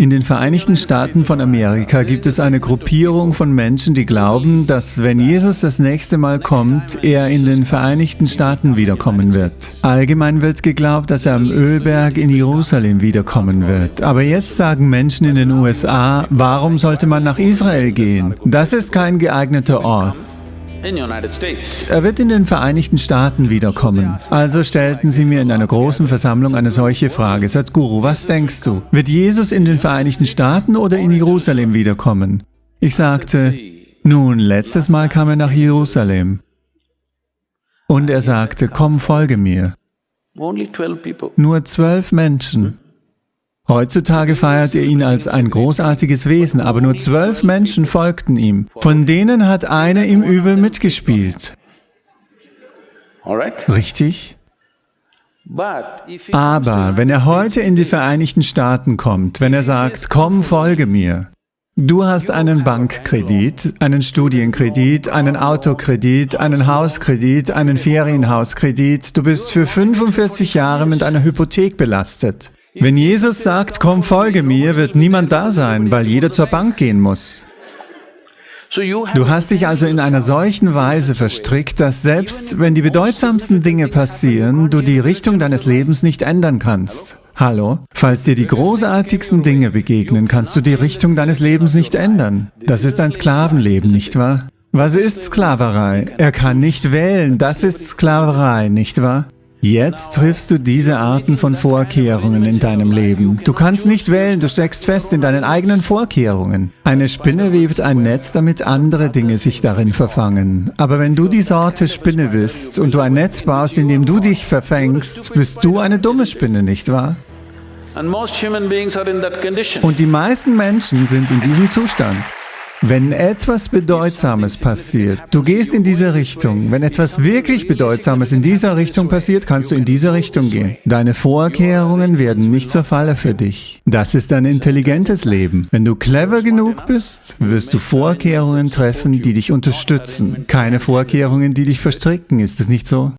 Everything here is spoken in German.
In den Vereinigten Staaten von Amerika gibt es eine Gruppierung von Menschen, die glauben, dass wenn Jesus das nächste Mal kommt, er in den Vereinigten Staaten wiederkommen wird. Allgemein wird geglaubt, dass er am Ölberg in Jerusalem wiederkommen wird. Aber jetzt sagen Menschen in den USA, warum sollte man nach Israel gehen? Das ist kein geeigneter Ort. Er wird in den Vereinigten Staaten wiederkommen. Also stellten sie mir in einer großen Versammlung eine solche Frage. Sadhguru, was denkst du? Wird Jesus in den Vereinigten Staaten oder in Jerusalem wiederkommen? Ich sagte, nun, letztes Mal kam er nach Jerusalem. Und er sagte, komm, folge mir. Nur zwölf Menschen. Heutzutage feiert ihr ihn als ein großartiges Wesen, aber nur zwölf Menschen folgten ihm. Von denen hat einer im Übel mitgespielt. Richtig? Aber wenn er heute in die Vereinigten Staaten kommt, wenn er sagt, komm, folge mir, Du hast einen Bankkredit, einen Studienkredit, einen Autokredit, einen Hauskredit, einen Ferienhauskredit. Du bist für 45 Jahre mit einer Hypothek belastet. Wenn Jesus sagt, komm, folge mir, wird niemand da sein, weil jeder zur Bank gehen muss. Du hast dich also in einer solchen Weise verstrickt, dass selbst wenn die bedeutsamsten Dinge passieren, du die Richtung deines Lebens nicht ändern kannst. Hallo? Falls dir die großartigsten Dinge begegnen, kannst du die Richtung deines Lebens nicht ändern. Das ist ein Sklavenleben, nicht wahr? Was ist Sklaverei? Er kann nicht wählen, das ist Sklaverei, nicht wahr? Jetzt triffst du diese Arten von Vorkehrungen in deinem Leben. Du kannst nicht wählen, du steckst fest in deinen eigenen Vorkehrungen. Eine Spinne webt ein Netz, damit andere Dinge sich darin verfangen. Aber wenn du die Sorte Spinne bist und du ein Netz baust, in dem du dich verfängst, bist du eine dumme Spinne, nicht wahr? Und die meisten Menschen sind in diesem Zustand. Wenn etwas Bedeutsames passiert, du gehst in diese Richtung. Wenn etwas wirklich Bedeutsames in dieser Richtung passiert, kannst du in diese Richtung gehen. Deine Vorkehrungen werden nicht zur Falle für dich. Das ist ein intelligentes Leben. Wenn du clever genug bist, wirst du Vorkehrungen treffen, die dich unterstützen. Keine Vorkehrungen, die dich verstricken, ist es nicht so?